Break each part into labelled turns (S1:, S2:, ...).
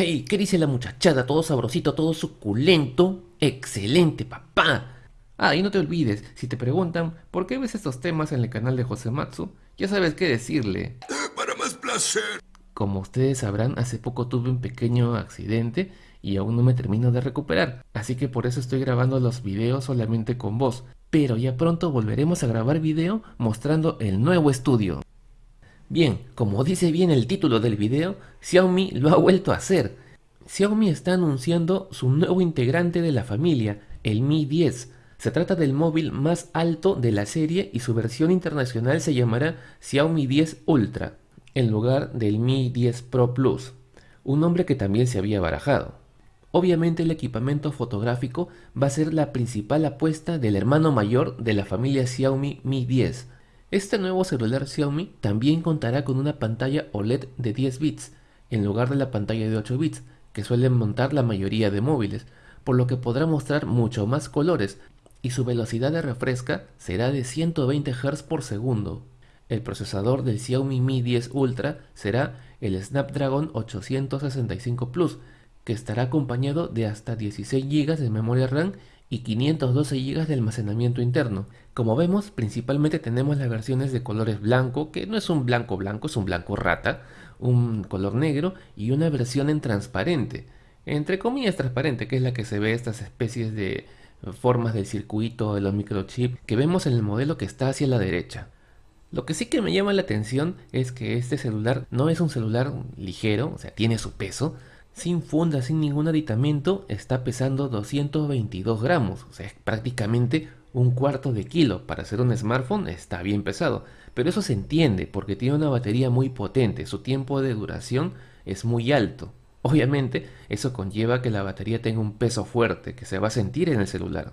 S1: Hey, ¿qué dice la muchachada? Todo sabrosito, todo suculento. Excelente, papá. Ah, y no te olvides, si te preguntan por qué ves estos temas en el canal de José Matsu, ya sabes qué decirle.
S2: Para más placer.
S1: Como ustedes sabrán, hace poco tuve un pequeño accidente y aún no me termino de recuperar, así que por eso estoy grabando los videos solamente con voz. Pero ya pronto volveremos a grabar video mostrando el nuevo estudio. Bien, como dice bien el título del video, Xiaomi lo ha vuelto a hacer. Xiaomi está anunciando su nuevo integrante de la familia, el Mi 10. Se trata del móvil más alto de la serie y su versión internacional se llamará Xiaomi 10 Ultra, en lugar del Mi 10 Pro Plus, un nombre que también se había barajado. Obviamente el equipamiento fotográfico va a ser la principal apuesta del hermano mayor de la familia Xiaomi Mi 10, este nuevo celular Xiaomi también contará con una pantalla OLED de 10 bits, en lugar de la pantalla de 8 bits, que suelen montar la mayoría de móviles, por lo que podrá mostrar mucho más colores, y su velocidad de refresca será de 120 Hz por segundo. El procesador del Xiaomi Mi 10 Ultra será el Snapdragon 865 Plus, que estará acompañado de hasta 16 GB de memoria RAM y 512 GB de almacenamiento interno. Como vemos, principalmente tenemos las versiones de colores blanco, que no es un blanco blanco, es un blanco rata, un color negro y una versión en transparente. Entre comillas transparente, que es la que se ve estas especies de formas del circuito de los microchips que vemos en el modelo que está hacia la derecha. Lo que sí que me llama la atención es que este celular no es un celular ligero, o sea, tiene su peso, sin funda, sin ningún aditamento, está pesando 222 gramos, o sea, es prácticamente un cuarto de kilo. Para ser un smartphone está bien pesado, pero eso se entiende porque tiene una batería muy potente, su tiempo de duración es muy alto. Obviamente, eso conlleva que la batería tenga un peso fuerte que se va a sentir en el celular.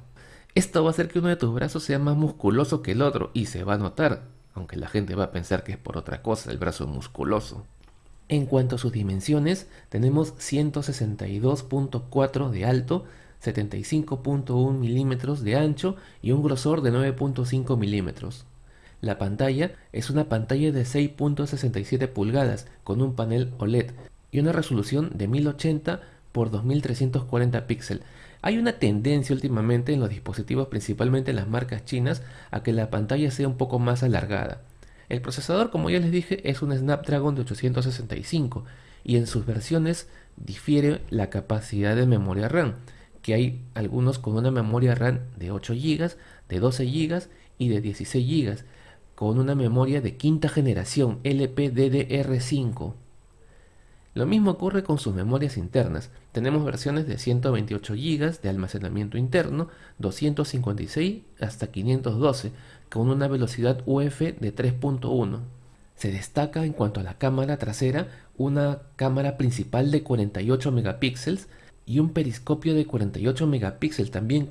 S1: Esto va a hacer que uno de tus brazos sea más musculoso que el otro y se va a notar, aunque la gente va a pensar que es por otra cosa el brazo musculoso. En cuanto a sus dimensiones, tenemos 162.4 de alto, 75.1 milímetros de ancho y un grosor de 9.5 milímetros. La pantalla es una pantalla de 6.67 pulgadas con un panel OLED y una resolución de 1080 x 2340 píxeles. Hay una tendencia últimamente en los dispositivos, principalmente en las marcas chinas, a que la pantalla sea un poco más alargada. El procesador, como ya les dije, es un Snapdragon de 865 y en sus versiones difiere la capacidad de memoria RAM, que hay algunos con una memoria RAM de 8 GB, de 12 GB y de 16 GB, con una memoria de quinta generación LPDDR5. Lo mismo ocurre con sus memorias internas. Tenemos versiones de 128 GB de almacenamiento interno, 256 hasta 512, con una velocidad UF de 3.1. Se destaca en cuanto a la cámara trasera una cámara principal de 48 megapíxeles y un periscopio de 48 megapíxeles también.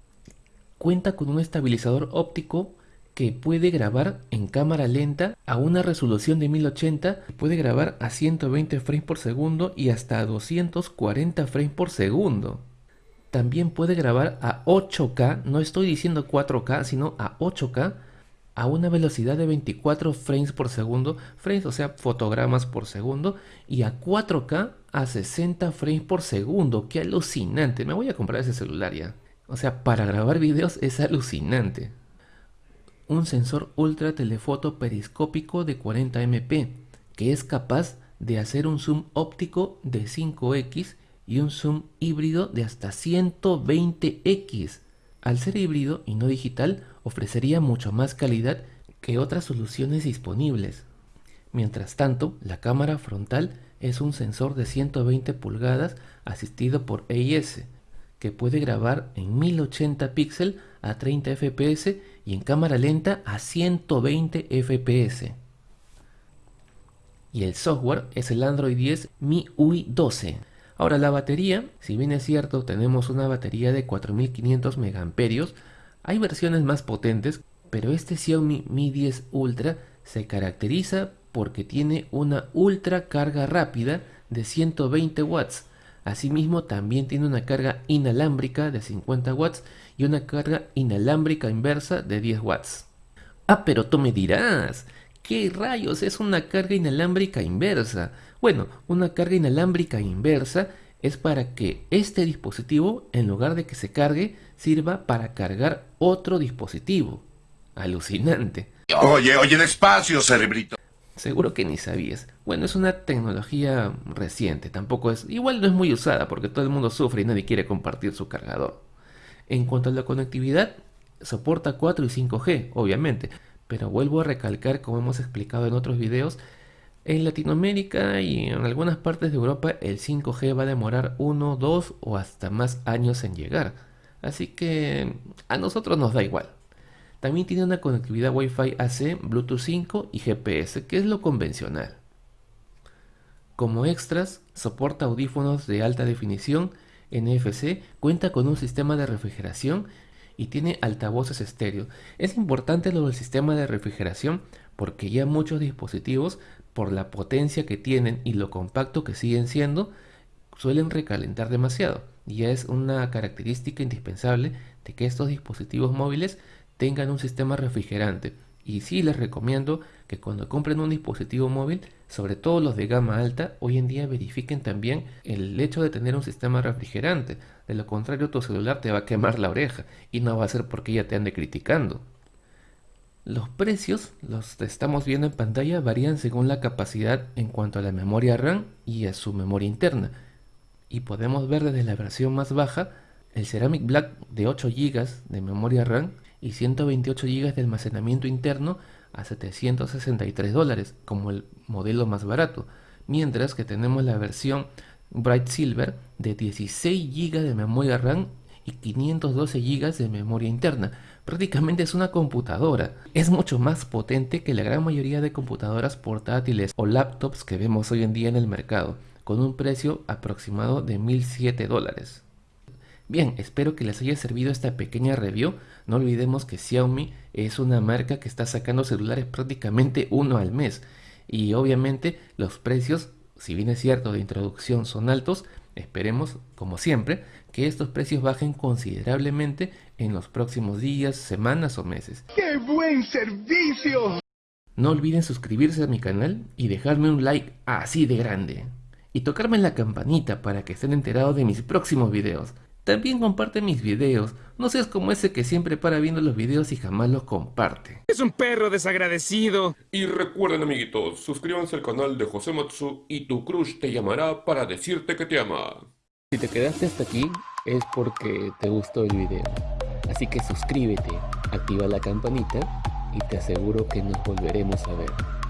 S1: Cuenta con un estabilizador óptico que puede grabar en cámara lenta a una resolución de 1080, puede grabar a 120 frames por segundo y hasta a 240 frames por segundo. También puede grabar a 8K, no estoy diciendo 4K, sino a 8K a una velocidad de 24 frames por segundo, frames o sea fotogramas por segundo, y a 4K a 60 frames por segundo, qué alucinante, me voy a comprar ese celular ya. O sea, para grabar videos es alucinante. Un sensor ultra telefoto periscópico de 40 MP, que es capaz de hacer un zoom óptico de 5x y un zoom híbrido de hasta 120x. Al ser híbrido y no digital, ofrecería mucho más calidad que otras soluciones disponibles. Mientras tanto, la cámara frontal es un sensor de 120 pulgadas asistido por AIS, que puede grabar en 1080 píxeles a 30 fps y en cámara lenta a 120 fps. Y el software es el Android 10 MIUI 12. Ahora la batería, si bien es cierto tenemos una batería de 4500 mAh, hay versiones más potentes, pero este Xiaomi Mi 10 Ultra se caracteriza porque tiene una ultra carga rápida de 120 watts. Asimismo también tiene una carga inalámbrica de 50 watts y una carga inalámbrica inversa de 10 watts. Ah, pero tú me dirás, ¿qué rayos es una carga inalámbrica inversa? Bueno, una carga inalámbrica inversa es para que este dispositivo, en lugar de que se cargue, sirva para cargar otro dispositivo. Alucinante.
S2: Oye, oye, despacio, cerebrito.
S1: Seguro que ni sabías. Bueno, es una tecnología reciente, tampoco es... Igual no es muy usada porque todo el mundo sufre y nadie quiere compartir su cargador. En cuanto a la conectividad, soporta 4 y 5G, obviamente, pero vuelvo a recalcar, como hemos explicado en otros videos, en Latinoamérica y en algunas partes de Europa el 5G va a demorar 1, 2 o hasta más años en llegar. Así que a nosotros nos da igual. También tiene una conectividad Wi-Fi AC, Bluetooth 5 y GPS, que es lo convencional. Como extras, soporta audífonos de alta definición, NFC, cuenta con un sistema de refrigeración y tiene altavoces estéreo. Es importante lo del sistema de refrigeración porque ya muchos dispositivos, por la potencia que tienen y lo compacto que siguen siendo, suelen recalentar demasiado. Y ya es una característica indispensable de que estos dispositivos móviles tengan un sistema refrigerante. Y sí les recomiendo que cuando compren un dispositivo móvil, sobre todo los de gama alta, hoy en día verifiquen también el hecho de tener un sistema refrigerante. De lo contrario, tu celular te va a quemar la oreja y no va a ser porque ya te ande criticando. Los precios, los que estamos viendo en pantalla, varían según la capacidad en cuanto a la memoria RAM y a su memoria interna. Y podemos ver desde la versión más baja el Ceramic Black de 8 GB de memoria RAM y 128 GB de almacenamiento interno a 763 dólares como el modelo más barato, mientras que tenemos la versión Bright Silver de 16 GB de memoria RAM y 512 GB de memoria interna. Prácticamente es una computadora. Es mucho más potente que la gran mayoría de computadoras portátiles o laptops que vemos hoy en día en el mercado, con un precio aproximado de 1007 dólares. Bien, espero que les haya servido esta pequeña review. No olvidemos que Xiaomi es una marca que está sacando celulares prácticamente uno al mes. Y obviamente los precios, si bien es cierto de introducción son altos, esperemos, como siempre, que estos precios bajen considerablemente en los próximos días, semanas o meses.
S2: ¡Qué buen servicio!
S1: No olviden suscribirse a mi canal y dejarme un like así de grande. Y tocarme la campanita para que estén enterados de mis próximos videos. También comparte mis videos, no seas como ese que siempre para viendo los videos y jamás los comparte.
S3: Es un perro desagradecido.
S4: Y recuerden amiguitos, suscríbanse al canal de José Matsu y tu crush te llamará para decirte que te ama.
S1: Si te quedaste hasta aquí es porque te gustó el video. Así que suscríbete, activa la campanita y te aseguro que nos volveremos a ver.